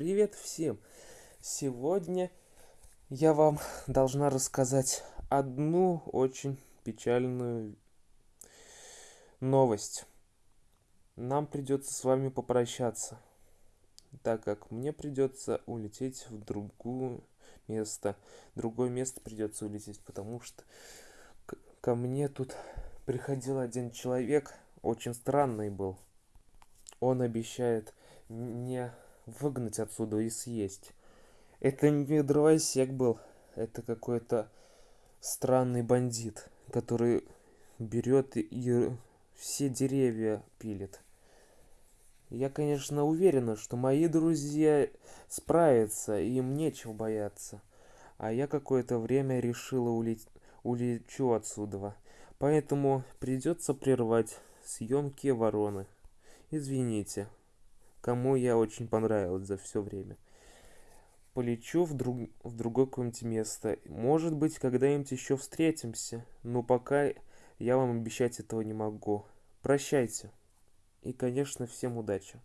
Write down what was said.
Привет всем! Сегодня я вам должна рассказать одну очень печальную новость. Нам придется с вами попрощаться, так как мне придется улететь в другое место. Другое место придется улететь, потому что ко мне тут приходил один человек, очень странный был. Он обещает не выгнать отсюда и съесть. Это не дровосек был, это какой-то странный бандит, который берет и все деревья пилит. Я, конечно, уверена, что мои друзья справятся, и им нечего бояться. А я какое-то время решила улететь улечу отсюда. Поэтому придется прервать съемки вороны. Извините кому я очень понравилась за все время. Полечу в, друг... в другое какое-нибудь место. Может быть, когда-нибудь еще встретимся. Но пока я вам обещать этого не могу. Прощайте. И, конечно, всем удачи.